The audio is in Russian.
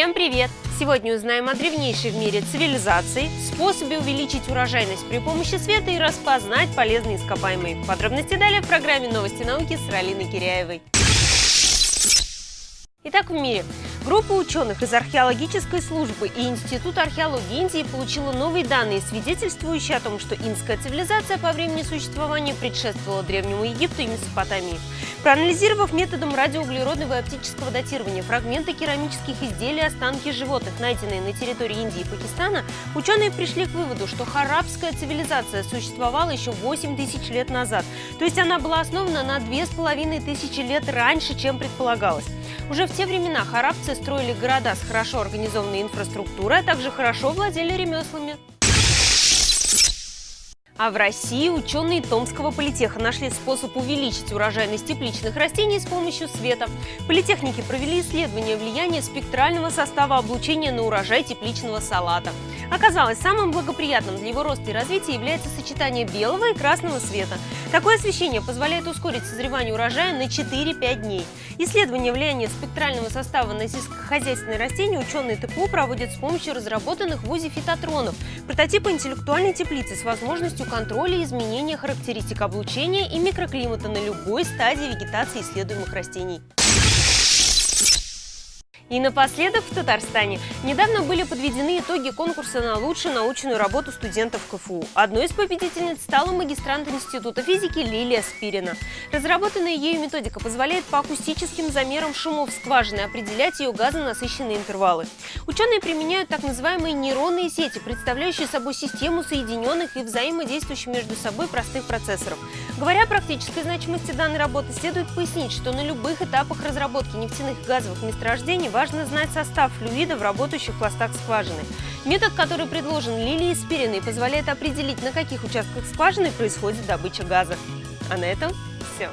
Всем привет! Сегодня узнаем о древнейшей в мире цивилизации, способе увеличить урожайность при помощи света и распознать полезные ископаемые. Подробности далее в программе «Новости науки» с Ралиной Киряевой. Итак, в мире Группа ученых из археологической службы и Института археологии Индии получила новые данные, свидетельствующие о том, что инская цивилизация по времени существования предшествовала Древнему Египту и Месопотамии. Проанализировав методом радиоуглеродного и оптического датирования фрагменты керамических изделий и останки животных, найденные на территории Индии и Пакистана, ученые пришли к выводу, что харабская цивилизация существовала еще 8 тысяч лет назад, то есть она была основана на 2500 лет раньше, чем предполагалось. Уже в те времена харабцы строили города с хорошо организованной инфраструктурой, а также хорошо владели ремеслами. А в России ученые Томского политеха нашли способ увеличить урожайность тепличных растений с помощью света. Политехники провели исследование влияния спектрального состава облучения на урожай тепличного салата. Оказалось, самым благоприятным для его роста и развития является сочетание белого и красного света. Такое освещение позволяет ускорить созревание урожая на 4-5 дней. Исследование влияния спектрального состава на сельскохозяйственные растения ученые ТПУ проводят с помощью разработанных в ВУЗе фитотронов, прототипа интеллектуальной теплицы с возможностью контроля и изменения характеристик облучения и микроклимата на любой стадии вегетации исследуемых растений. И напоследок в Татарстане недавно были подведены итоги конкурса на лучшую научную работу студентов КФУ. Одной из победительниц стала магистрант Института физики Лилия Спирина. Разработанная ею методика позволяет по акустическим замерам шумов скважины определять ее газонасыщенные интервалы. Ученые применяют так называемые нейронные сети, представляющие собой систему соединенных и взаимодействующих между собой простых процессоров. Говоря о практической значимости данной работы, следует пояснить, что на любых этапах разработки нефтяных и газовых месторождений важно знать состав флюида в работающих пластах скважины. Метод, который предложен Лилией Спириной, позволяет определить, на каких участках скважины происходит добыча газа. А на этом все.